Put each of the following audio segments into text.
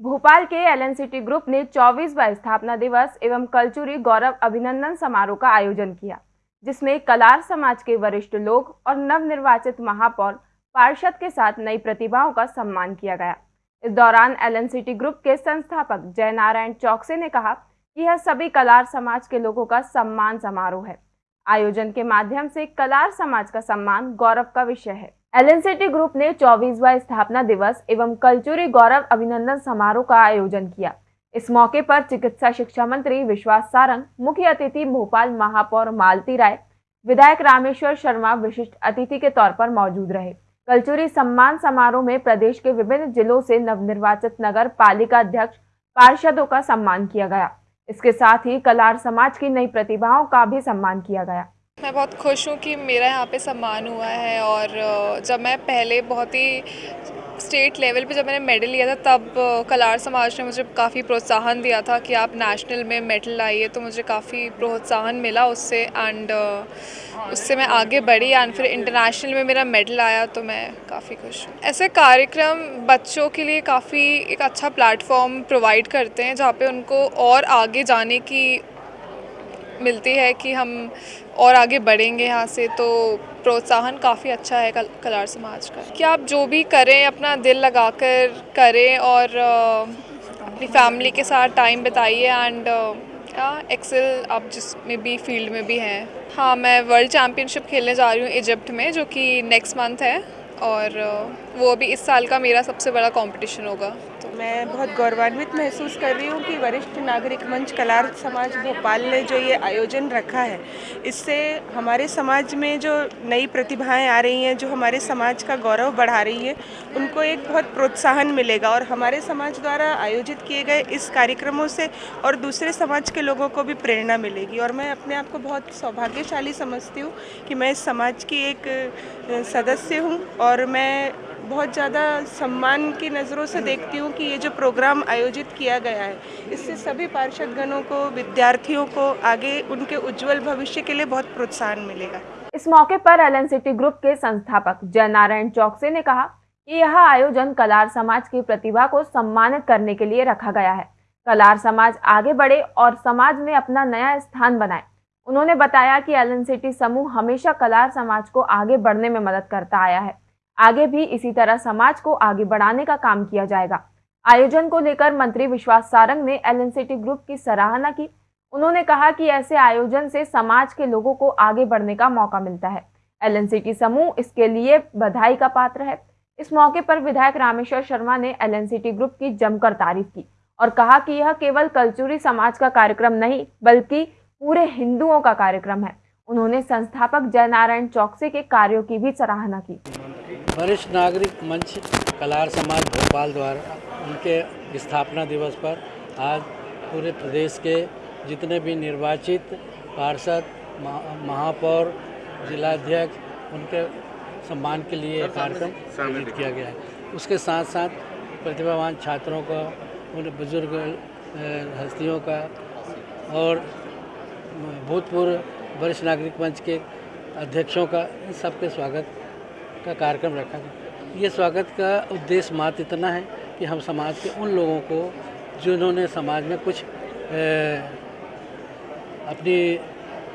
भोपाल के L LNCT group ने 24वां स्थापना दिवस एवं कलचुरी गौरव अभिनंदन समारोह का आयोजन किया, जिसमें कलार समाज के वरिष्ठ लोग और नवनिर्वाचित महापौर पार्षद के साथ नई प्रतिभाओं का सम्मान किया गया। इस दौरान एलएनसीटी ग्रुप के संस्थापक जय नारायण चौकसे ने कहा कि यह सभी कलार समाज के लोगों का सम्मान समारोह है। आयोजन के माध्यम से कलार समाज का सम्मान गौरव का विषय है। एलएनसीटी ग्रुप ने चौबीसवा स्थापना दिवस एवं कलचुरी गौरव अभिनंदन समारोह का आयोजन किया। इस मौके पर चिकित्सा शिक्षा मंत्री विश्वास सारंग, मुख्य अतिथि भोपाल महापौर मालती राय, विधायक रामेश्वर शर्मा विशिष्ट अतिथि के तौर पर मौजूद रहे। कलचुरी सम्मान समारोह में प्रदेश के विभिन्न जिलों से नवनिर्वाचित नगर पालिका अध्यक्ष, पार्षदों का सम्मान किया गया। इसके साथ ही कलार समाज की नई प्रतिभाओं का भी सम्मान किया गया। मैं बहुत खुश हूँ कि मेरा यहाँ पे सम्मान हुआ है और जब मैं पहले बहुत ही स्टेट लेवल पे जब मैंने मेडल लिया था, तब कलार समाज ने मुझे काफ़ी प्रोत्साहन दिया था कि आप नेशनल में मेडल लाइए तो मुझे काफ़ी प्रोत्साहन मिला उससे एंड उससे मैं आगे बढ़ी एंड फिर इंटरनेशनल में मेरा मेडल आया तो मैं काफ़ी खुश हूँ। ऐसे कार्यक्रम बच्चों के लिए काफ़ी एक अच्छा प्लेटफॉर्म प्रोवाइड करते हैं, जहाँ पे उनको और आगे जाने की मिलती है कि हम और आगे बढ़ेंगे यहाँ से तो प्रोत्साहन काफ़ी अच्छा है कल, कलार समाज का। कि आप जो भी करें अपना दिल लगाकर करें और अपनी फैमिली के साथ टाइम बिताइए एंड एक्सेल आप जिसमें भी फ़ील्ड में भी हैं। हाँ मैं वर्ल्ड चैम्पियनशिप खेलने जा रही हूँ इजिप्ट में जो कि नेक्स्ट मंथ है और वो अभी इस साल का मेरा सबसे बड़ा कंपटीशन होगा। मैं बहुत गौरवान्वित महसूस कर रही हूँ कि वरिष्ठ नागरिक मंच कलार समाज भोपाल ने जो ये आयोजन रखा है, इससे हमारे समाज में जो नई प्रतिभाएँ आ रही हैं, जो हमारे समाज का गौरव बढ़ा रही है, उनको एक बहुत प्रोत्साहन मिलेगा और हमारे समाज द्वारा आयोजित किए गए इस कार्यक्रमों से और दूसरे समाज के लोगों को भी प्रेरणा मिलेगी। और मैं अपने आप को बहुत सौभाग्यशाली समझती हूँ कि मैं इस समाज की एक सदस्य हूँ और मैं बहुत ज़्यादा सम्मान की नज़रों से देखती हूँ कि ये जो प्रोग्राम आयोजित किया गया है, इससे सभी पार्षदगणों को, विद्यार्थियों को आगे उनके उज्जवल भविष्य के लिए बहुत प्रोत्साहन मिलेगा। इस मौके पर एल सिटी ग्रुप के संस्थापक जय नारायण चौकसे ने कहा कि यह आयोजन कलार समाज की प्रतिभा को सम्मानित करने के लिए रखा गया है। कलार समाज आगे बढ़े और समाज में अपना नया स्थान बनाए। उन्होंने बताया कि एल सिटी समूह हमेशा कलार समाज को आगे बढ़ने में मदद करता आया है। आगे भी इसी तरह समाज को आगे बढ़ाने का काम किया जाएगा। आयोजन को लेकर मंत्री विश्वास सारंग ने एलएनसीटी ग्रुप की सराहना की। उन्होंने कहा कि ऐसे आयोजन से समाज के लोगों को आगे बढ़ने का मौका मिलता है। एल समूह इसके लिए बधाई का पात्र है। इस मौके पर विधायक रामेश्वर शर्मा ने एलएनसीटी ग्रुप की जमकर तारीफ़ की और कहा कि यह केवल कल्चुरी समाज का कार्यक्रम नहीं, बल्कि पूरे हिंदुओं का कार्यक्रम है। उन्होंने संस्थापक जयनारायण चौकसे के कार्यों की भी सराहना की। वरिष्ठ नागरिक मंच कलार समाज भोपाल द्वारा उनके स्थापना दिवस पर आज पूरे प्रदेश के जितने भी निर्वाचित पार्षद महापौर जिलाध्यक्ष उनके सम्मान के लिए कार्यक्रम आयोजित किया गया है। उसके साथ साथ प्रतिभावान छात्रों का उन बुज़ुर्ग हस्तियों का और भूतपूर्व वरिष्ठ नागरिक मंच के अध्यक्षों का इन सबके स्वागत का कार्यक्रम रखा गया ये स्वागत का उद्देश्य मात्र इतना है कि हम समाज के उन लोगों को जिन्होंने समाज में कुछ ए, अपनी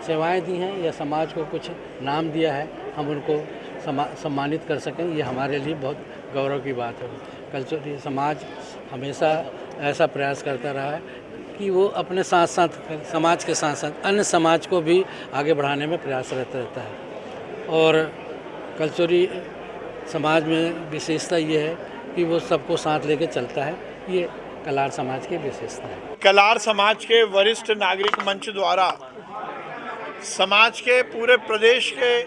सेवाएँ दी हैं या समाज को कुछ नाम दिया है हम उनको सम्मानित कर सकें। ये हमारे लिए बहुत गौरव की बात है। कल्चर समाज हमेशा ऐसा प्रयास करता रहा है कि वो अपने साथ साथ समाज के साथ साथ अन्य समाज को भी आगे बढ़ाने में प्रयासरत रहता है। और कल्चरी समाज में विशेषता ये है कि वो सबको साथ लेके चलता है। ये कलार समाज की विशेषता है। कलार समाज के वरिष्ठ नागरिक मंच द्वारा समाज के पूरे प्रदेश के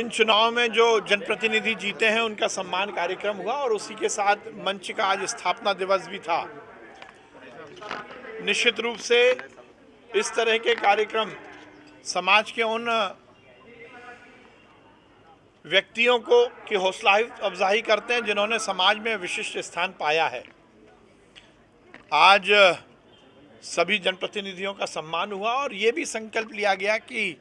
इन चुनाव में जो जनप्रतिनिधि जीते हैं, उनका सम्मान कार्यक्रम हुआ और उसी के साथ मंच का आज स्थापना दिवस भी था। निश्चित रूप से इस तरह के कार्यक्रम समाज के उन व्यक्तियों को की हौसला अफजाही करते हैं जिन्होंने समाज में विशिष्ट स्थान पाया है। आज, सभी जनप्रतिनिधियों का सम्मान हुआ और ये भी संकल्प लिया गया कि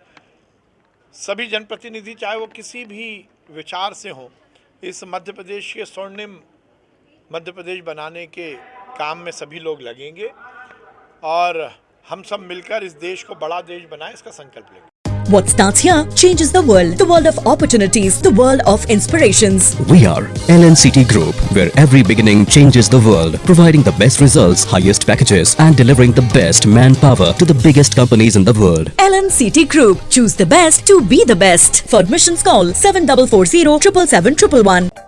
सभी जनप्रतिनिधि, चाहे वो किसी भी विचार से हों, इस मध्य प्रदेश के स्वर्णिम मध्य प्रदेश बनाने के काम में सभी लोग लगेंगे और हम सब मिलकर इस देश को बड़ा देश बनाए, इसका संकल्प लेंगे। What starts here changes the world. The world of opportunities, the world of inspirations. We are LNCT Group, where every beginning changes the world, providing the best results, highest packages, and delivering the best manpower to the biggest companies in the world. LNCT Group. Choose the best to be the best. For admissions, call 7440 777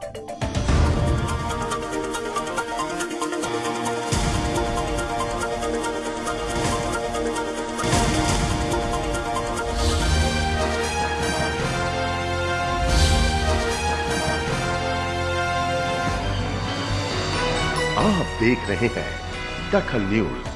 आप देख रहे हैं दखल news.